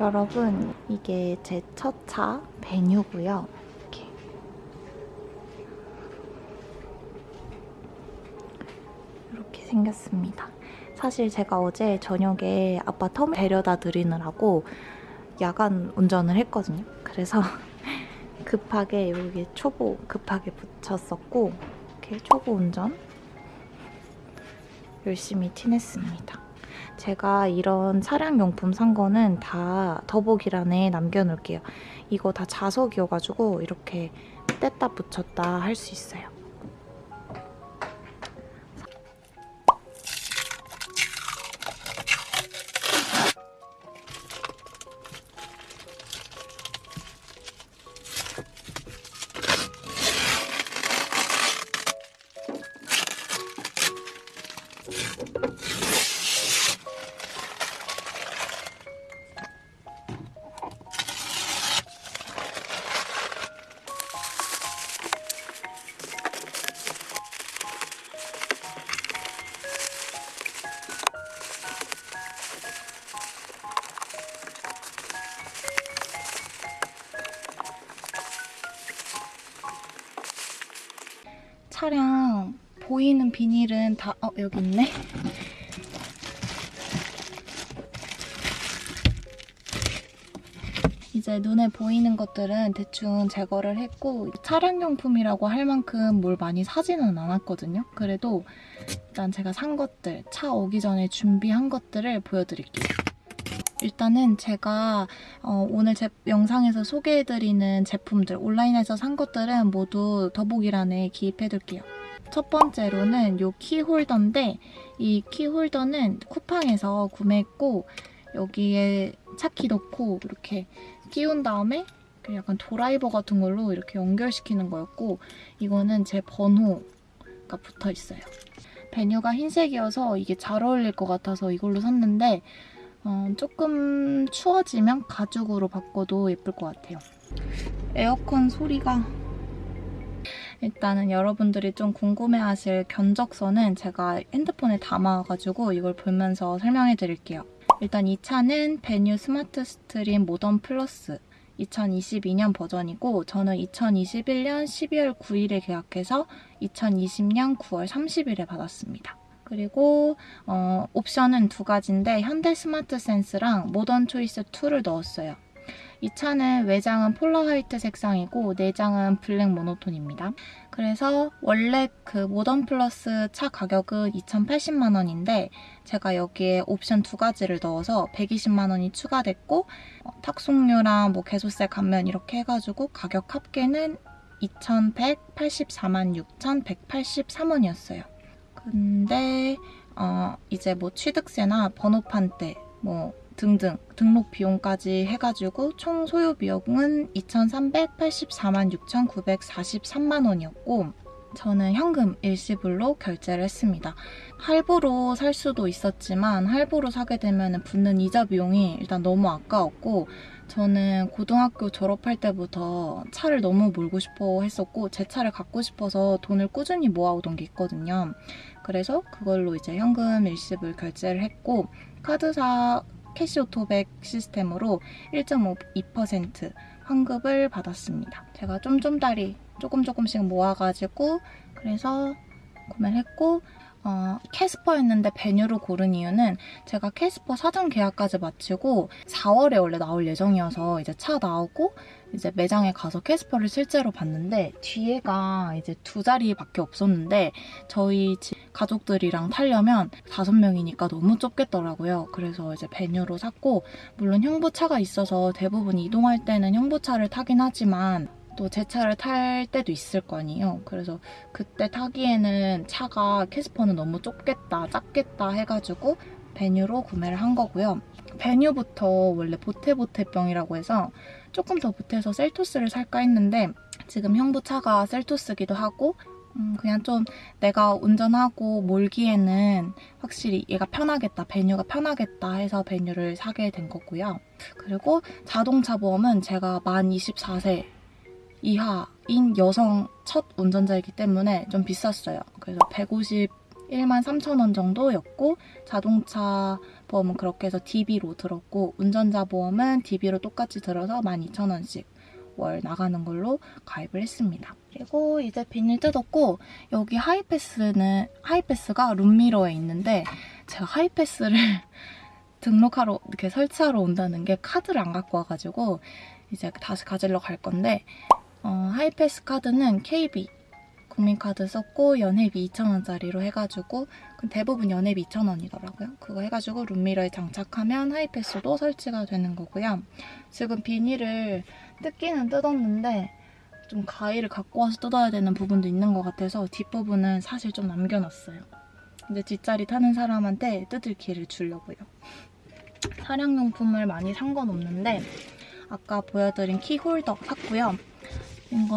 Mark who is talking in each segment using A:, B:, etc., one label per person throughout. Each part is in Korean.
A: 여러분 이게 제 첫 차 베뉴고요. 이렇게 이렇게 생겼습니다. 사실 제가 어제 저녁에 아빠 텀 데려다 드리느라고 야간 운전을 했거든요. 그래서 급하게 여기 초보 급하게 붙였었고 이렇게 초보 운전 열심히 티냈습니다. 제가 이런 차량용품 산 거는 다 더보기란에 남겨놓을게요. 이거 다 자석이어가지고 이렇게 뗐다 붙였다 할 수 있어요. 차량 보이는 비닐은 다, 어, 여기 있네. 이제 눈에 보이는 것들은 대충 제거를 했고 차량용품이라고 할 만큼 뭘 많이 사지는 않았거든요. 그래도 일단 제가 산 것들, 차 오기 전에 준비한 것들을 보여드릴게요. 일단은 제가 어, 오늘 제 영상에서 소개해드리는 제품들, 온라인에서 산 것들은 모두 더보기란에 기입해둘게요. 첫 번째로는 이 키홀더인데 이 키홀더는 쿠팡에서 구매했고 여기에 차키 넣고 이렇게 끼운 다음에 약간 드라이버 같은 걸로 이렇게 연결시키는 거였고 이거는 제 번호가 붙어 있어요. 베뉴가 흰색이어서 이게 잘 어울릴 것 같아서 이걸로 샀는데 어, 조금 추워지면 가죽으로 바꿔도 예쁠 것 같아요. 에어컨 소리가 일단은 여러분들이 좀 궁금해하실 견적서는 제가 핸드폰에 담아가지고 이걸 보면서 설명해 드릴게요. 일단 이 차는 베뉴 스마트 스트림 모던 플러스 2022년 버전이고 저는 2021년 12월 9일에 계약해서 2020년 9월 30일에 받았습니다. 그리고 어, 옵션은 두 가지인데 현대 스마트 센스랑 모던 초이스 2를 넣었어요. 이 차는 외장은 폴라 화이트 색상이고 내장은 블랙 모노톤입니다. 그래서 원래 그 모던 플러스 차 가격은 2,080만 원인데 제가 여기에 옵션 두 가지를 넣어서 120만 원이 추가됐고 어, 탁송료랑 뭐 개소세 감면 이렇게 해가지고 가격 합계는 2,184만 6,183원이었어요. 근데 어, 이제 뭐 취득세나 번호판 때 뭐 등등 등록 비용까지 해가지고 총 소요 비용은 2,384만 6,943만 원이었고 저는 현금 일시불로 결제를 했습니다. 할부로 살 수도 있었지만 할부로 사게 되면 붙는 이자 비용이 일단 너무 아까웠고 저는 고등학교 졸업할 때부터 차를 너무 몰고 싶어 했었고 제 차를 갖고 싶어서 돈을 꾸준히 모아오던 게 있거든요. 그래서 그걸로 이제 현금 일시불 결제를 했고 카드사 캐시오토백 시스템으로 1.52% 환급을 받았습니다. 제가 쫌쫌다리 조금 조금씩 모아가지고 그래서 구매를 했고 어, 캐스퍼였는데 베뉴로 고른 이유는 제가 캐스퍼 사전 계약까지 마치고 4월에 원래 나올 예정이어서 이제 차 나오고 이제 매장에 가서 캐스퍼를 실제로 봤는데 뒤에가 이제 두 자리밖에 없었는데 저희 가족들이랑 타려면 다섯 명이니까 너무 좁겠더라고요. 그래서 이제 베뉴로 샀고 물론 형부차가 있어서 대부분 이동할 때는 형부차를 타긴 하지만 또 제 차를 탈 때도 있을 거 아니에요. 그래서 그때 타기에는 차가 캐스퍼는 너무 좁겠다, 작겠다 해가지고 베뉴로 구매를 한 거고요. 베뉴부터 원래 보테보테병이라고 해서 조금 더 보태서 셀토스를 살까 했는데 지금 형부 차가 셀토스기도 하고 음, 그냥 좀 내가 운전하고 몰기에는 확실히 얘가 편하겠다, 베뉴가 편하겠다 해서 베뉴를 사게 된 거고요. 그리고 자동차 보험은 제가 만 24세 이하인 여성 첫 운전자이기 때문에 좀 비쌌어요. 그래서 151만 3천 원 정도였고 자동차 보험은 그렇게 해서 DB로 들었고 운전자 보험은 DB로 똑같이 들어서 12,000원씩 월 나가는 걸로 가입을 했습니다. 그리고 이제 비닐 뜯었고 여기 하이패스는 하이패스가 룸미러에 있는데 제가 하이패스를 등록하러 이렇게 설치하러 온다는 게 카드를 안 갖고 와가지고 이제 다시 가지러 갈 건데 어, 하이패스 카드는 KB 국민카드 썼고 연회비 2,000원짜리로 해가지고 그 대부분 연회비 2,000원이더라고요. 그거 해가지고 룸미러에 장착하면 하이패스도 설치가 되는 거고요. 지금 비닐을 뜯기는 뜯었는데 좀 가위를 갖고 와서 뜯어야 되는 부분도 있는 것 같아서 뒷부분은 사실 좀 남겨놨어요. 이제 뒷자리 타는 사람한테 뜯을 기회를 주려고요. 차량용품을 많이 산 건 없는데 아까 보여드린 키홀더 샀고요. 이거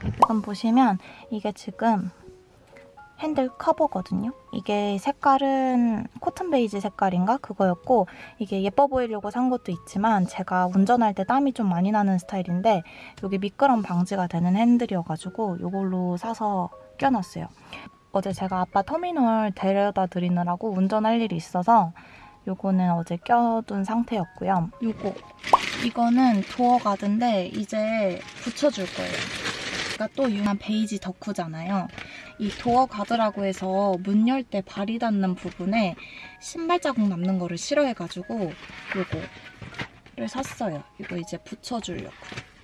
A: 지금 보시면 이게 지금 핸들 커버거든요. 이게 색깔은 코튼 베이지 색깔인가 그거였고 이게 예뻐 보이려고 산 것도 있지만 제가 운전할 때 땀이 좀 많이 나는 스타일인데 여기 미끄럼 방지가 되는 핸들이어가지고 이걸로 사서 껴놨어요. 어제 제가 아빠 터미널 데려다 드리느라고 운전할 일이 있어서 요거는 어제 껴둔 상태였고요. 요거 이거는 도어 가드인데 이제 붙여줄 거예요. 그러니까 또 유명한 베이지 덕후잖아요. 이 도어 가드라고 해서 문 열 때 발이 닿는 부분에 신발 자국 남는 거를 싫어해가지고 요거를 샀어요. 이거 이제 붙여주려고.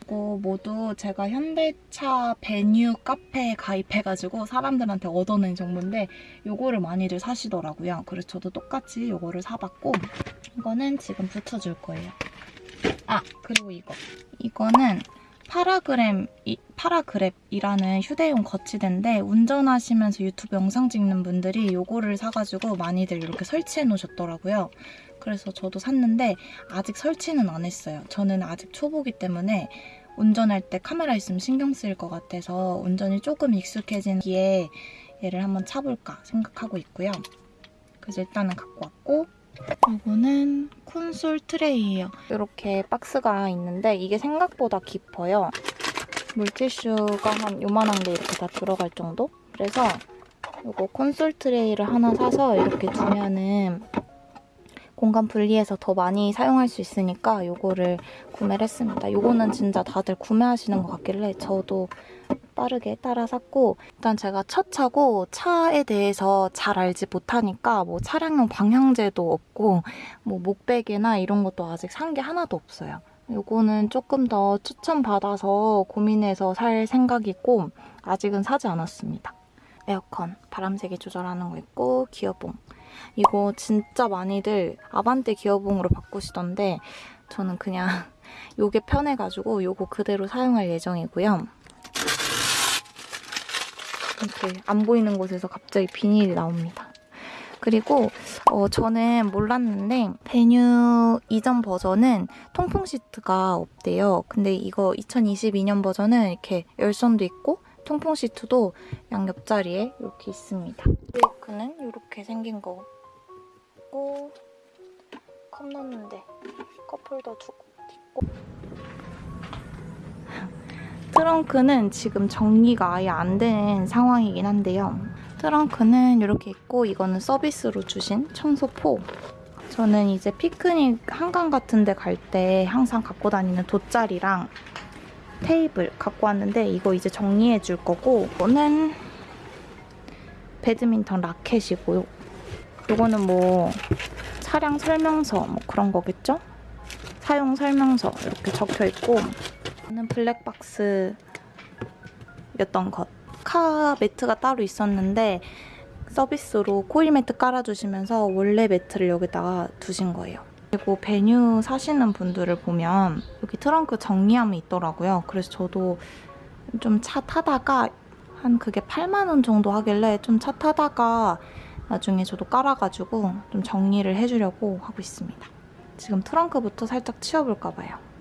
A: 이거 모두 제가 현대차 베뉴 카페에 가입해가지고 사람들한테 얻어낸 정보인데 요거를 많이들 사시더라고요. 그래서 저도 똑같이 요거를 사봤고 이거는 지금 붙여줄 거예요. 아 그리고 이거 이거는 파라그램 이, 파라그랩이라는 휴대용 거치대인데 운전하시면서 유튜브 영상 찍는 분들이 요거를 사가지고 많이들 이렇게 설치해 놓으셨더라고요. 그래서 저도 샀는데 아직 설치는 안 했어요. 저는 아직 초보기 때문에 운전할 때 카메라 있으면 신경 쓰일 것 같아서 운전이 조금 익숙해진 뒤에 얘를 한번 차볼까 생각하고 있고요. 그래서 일단은 갖고 왔고 이거는 콘솔 트레이예요. 이렇게 박스가 있는데 이게 생각보다 깊어요. 물티슈가 한 요만한 게 이렇게 다 들어갈 정도? 그래서 이거 콘솔 트레이를 하나 사서 이렇게 두면은 공간 분리해서 더 많이 사용할 수 있으니까 이거를 구매를 했습니다. 이거는 진짜 다들 구매하시는 것 같길래 저도 빠르게 따라 샀고 일단 제가 첫 차고 차에 대해서 잘 알지 못하니까 뭐 차량용 방향제도 없고 뭐 목베개나 이런 것도 아직 산 게 하나도 없어요. 요거는 조금 더 추천받아서 고민해서 살 생각이고 아직은 사지 않았습니다. 에어컨 바람세기 조절하는 거 있고 기어봉 이거 진짜 많이들 아반떼 기어봉으로 바꾸시던데 저는 그냥 요게 편해가지고 요거 그대로 사용할 예정이고요. 이렇게 안 보이는 곳에서 갑자기 비닐이 나옵니다. 그리고 어, 저는 몰랐는데 베뉴 이전 버전은 통풍 시트가 없대요. 근데 이거 2022년 버전은 이렇게 열선도 있고 통풍 시트도 양옆자리에 이렇게 있습니다. 브레이크는 이렇게 생긴 거고 컵 넣는데 컵홀더 두고 트렁크는 지금 정리가 아예 안 된 상황이긴 한데요. 트렁크는 이렇게 있고 이거는 서비스로 주신 청소포. 저는 이제 피크닉 한강 같은 데 갈 때 항상 갖고 다니는 돗자리랑 테이블 갖고 왔는데 이거 이제 정리해 줄 거고 이거는 배드민턴 라켓이고요. 이거는 뭐 차량 설명서 뭐 그런 거겠죠? 사용 설명서 이렇게 적혀 있고 이거는 블랙박스였던 것. 카 매트가 따로 있었는데 서비스로 코일 매트 깔아주시면서 원래 매트를 여기다가 두신 거예요. 그리고 베뉴 사시는 분들을 보면 여기 트렁크 정리함이 있더라고요. 그래서 저도 좀 차 타다가 한 그게 8만 원 정도 하길래 좀 차 타다가 나중에 저도 깔아가지고 좀 정리를 해주려고 하고 있습니다. 지금 트렁크부터 살짝 치워볼까 봐요.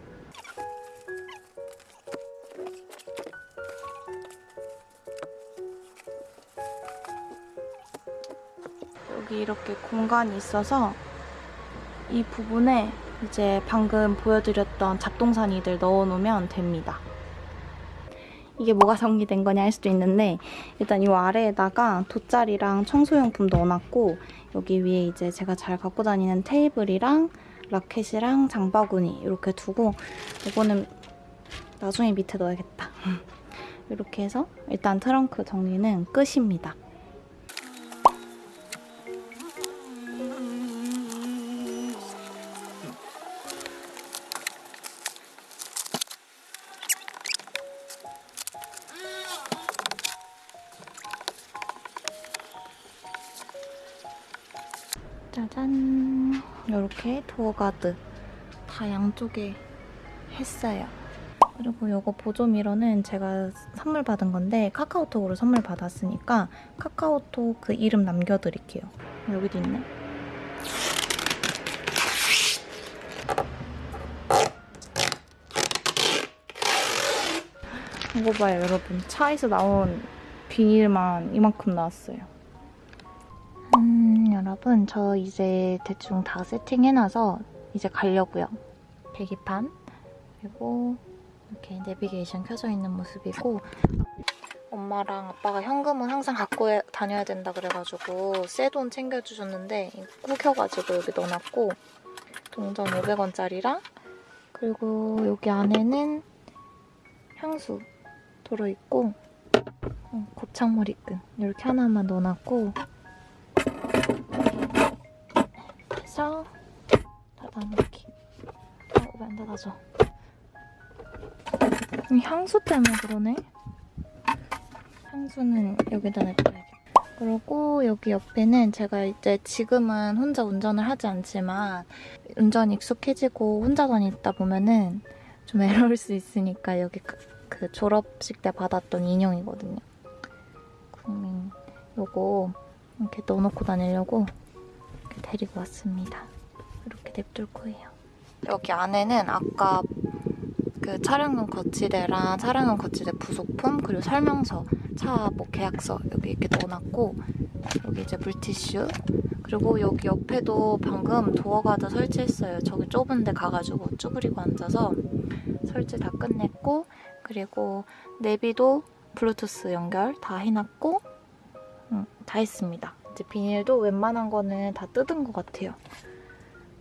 A: 여기 이렇게 공간이 있어서 이 부분에 이제 방금 보여드렸던 잡동사니들 넣어놓으면 됩니다. 이게 뭐가 정리된 거냐 할 수도 있는데 일단 이 아래에다가 돗자리랑 청소용품 넣어놨고 여기 위에 이제 제가 잘 갖고 다니는 테이블이랑 라켓이랑 장바구니 이렇게 두고 이거는 나중에 밑에 넣어야겠다. 이렇게 해서 일단 트렁크 정리는 끝입니다. 짜잔. 이렇게 door guard 다 양쪽에 했어요. 그리고 이거 보조미러는 제가 선물 받은 건데 카카오톡으로 선물 받았으니까 카카오톡 그 이름 남겨드릴게요. 여기도 있네. 이거 봐요 여러분. 차에서 나온 비닐만 이만큼 나왔어요. 음, 여러분 저 이제 대충 다 세팅해놔서 이제 가려고요. 계기판 그리고 이렇게 내비게이션 켜져 있는 모습이고 엄마랑 아빠가 현금은 항상 갖고 해- 다녀야 된다 그래가지고 새돈 챙겨주셨는데 구겨가지고 여기 넣어놨고 동전 500원짜리랑 그리고 여기 안에는 향수 들어있고 어, 곱창 머리끈 이렇게 하나만 넣어놨고 해서 닫아놓기. 어, 왜안 닫아져? 이 향수 때문에 그러네. 향수는 여기다 냅둬야겠다. 그리고 여기 옆에는 제가 이제 지금은 혼자 운전을 하지 않지만 운전이 익숙해지고 혼자 다니다 보면은 좀 외로울 수 있으니까 여기 그, 그 졸업식 때 받았던 인형이거든요. 국민 요거 이렇게 넣어놓고 다니려고 데리고 왔습니다. 이렇게 냅둘 거예요. 여기 안에는 아까 그 촬영용 거치대랑 촬영용 거치대 부속품 그리고 설명서, 차 뭐 계약서 여기 이렇게 넣어놨고 여기 이제 물티슈 그리고 여기 옆에도 방금 door guard 설치했어요. 저기 좁은 데 가가지고 쭈그리고 앉아서 설치 다 끝냈고 그리고 내비도 블루투스 연결 다 해놨고 음, 다 했습니다. 이제 비닐도 웬만한 거는 다 뜯은 것 같아요.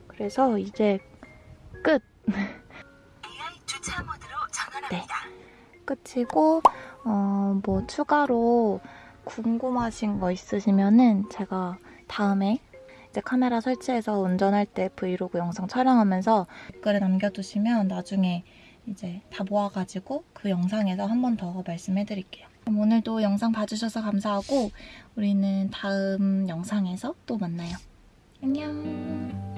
A: 그래서 이제 끝!
B: 주차 모드로 전환합니다.
A: 끝이고 어, 뭐 추가로 궁금하신 거 있으시면은 제가 다음에 이제 카메라 설치해서 운전할 때 브이로그 영상 촬영하면서 댓글에 남겨두시면 나중에 이제 다 모아가지고 그 영상에서 한 번 더 말씀해드릴게요. 그럼 오늘도 영상 봐주셔서 감사하고 우리는 다음 영상에서 또 만나요. 안녕.